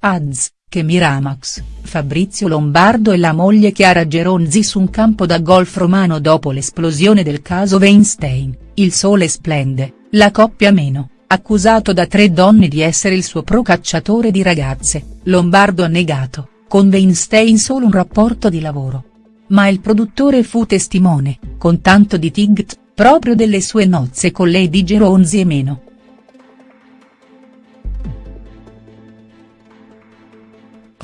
Ads, che Miramax, Fabrizio Lombardo e la moglie Chiara Geronzi su un campo da golf romano dopo l'esplosione del caso Weinstein, il sole splende, la coppia meno, accusato da tre donne di essere il suo procacciatore di ragazze, Lombardo ha negato, con Weinstein solo un rapporto di lavoro. Ma il produttore fu testimone, con tanto di tigt, proprio delle sue nozze con Lady Geronzi e meno.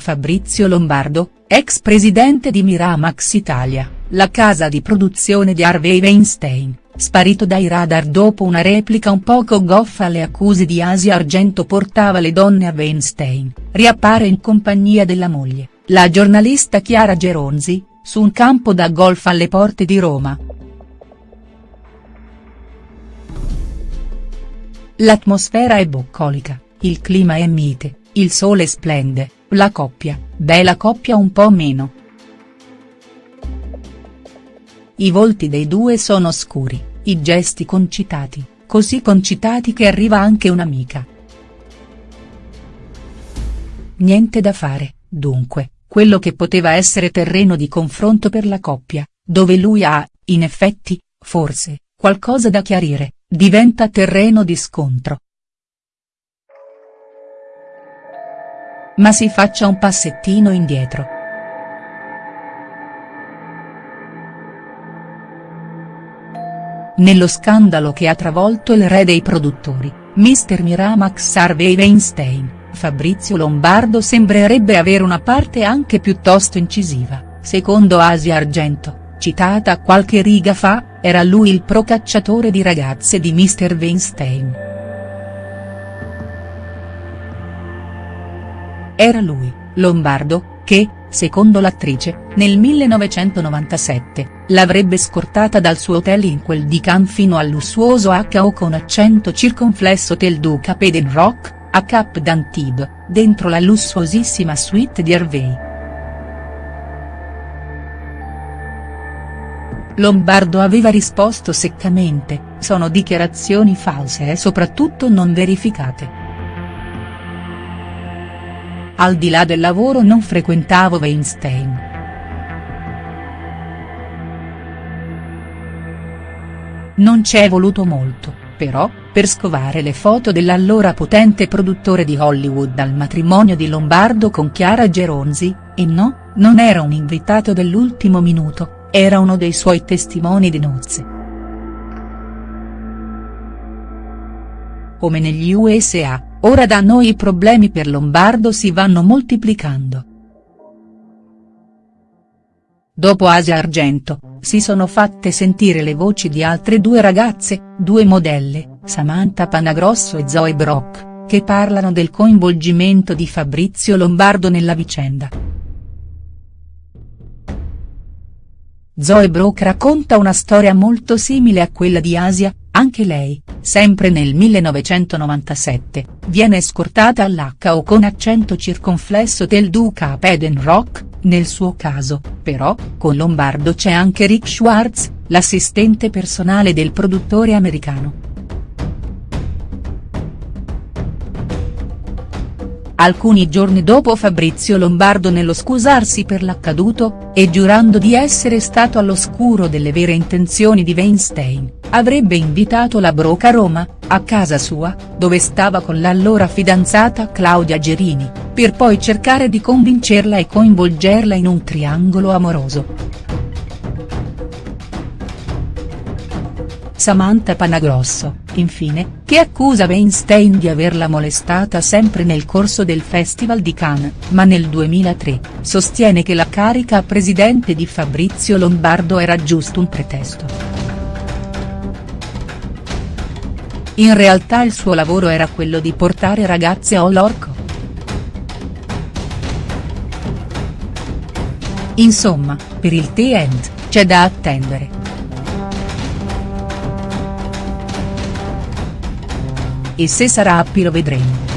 Fabrizio Lombardo, ex presidente di Miramax Italia, la casa di produzione di Harvey Weinstein, sparito dai radar dopo una replica un poco goffa alle accuse di Asia Argento portava le donne a Weinstein, riappare in compagnia della moglie, la giornalista Chiara Geronzi, su un campo da golf alle porte di Roma. L'atmosfera è bucolica, il clima è mite, il sole splende, la coppia, beh la coppia un po' meno. I volti dei due sono scuri, i gesti concitati, così concitati che arriva anche un'amica. Niente da fare, dunque, quello che poteva essere terreno di confronto per la coppia, dove lui ha, in effetti, forse, qualcosa da chiarire, diventa terreno di scontro. Ma si faccia un passettino indietro. Nello scandalo che ha travolto il re dei produttori, Mr. Miramax Harvey Weinstein, Fabrizio Lombardo sembrerebbe avere una parte anche piuttosto incisiva, secondo Asia Argento, citata qualche riga fa, era lui il procacciatore di ragazze di Mr. Weinstein. Era lui, Lombardo, che, secondo l'attrice, nel 1997, l'avrebbe scortata dal suo hotel in quel di Cannes fino al lussuoso HO con accento circonflesso Hotel du Cap Eden Rock, a Cap d'Antibes, dentro la lussuosissima suite di Hervé. Lombardo aveva risposto seccamente, sono dichiarazioni false e soprattutto non verificate. Al di là del lavoro non frequentavo Weinstein. Non c'è voluto molto, però, per scovare le foto dell'allora potente produttore di Hollywood al matrimonio di Lombardo con Chiara Geronzi, e no, non era un invitato dell'ultimo minuto, era uno dei suoi testimoni di nozze. Come negli USA, Ora da noi i problemi per Lombardo si vanno moltiplicando. Dopo Asia Argento, si sono fatte sentire le voci di altre due ragazze, due modelle, Samantha Panagrosso e Zoe Brock, che parlano del coinvolgimento di Fabrizio Lombardo nella vicenda. Zoe Brock racconta una storia molto simile a quella di Asia, anche lei, sempre nel 1997, viene scortata all'HO con accento circonflesso del Duca Eden Rock, nel suo caso, però, con Lombardo c'è anche Rick Schwartz, l'assistente personale del produttore americano. Alcuni giorni dopo Fabrizio Lombardo nello scusarsi per l'accaduto, e giurando di essere stato all'oscuro delle vere intenzioni di Weinstein, avrebbe invitato la Broca a Roma, a casa sua, dove stava con l'allora fidanzata Claudia Gerini, per poi cercare di convincerla e coinvolgerla in un triangolo amoroso. Samantha Panagrosso, infine, che accusa Weinstein di averla molestata sempre nel corso del Festival di Cannes, ma nel 2003, sostiene che la carica a presidente di Fabrizio Lombardo era giusto un pretesto. In realtà il suo lavoro era quello di portare ragazze all'orco. Insomma, per il T-End, c'è da attendere. E se sarà happy lo vedremo.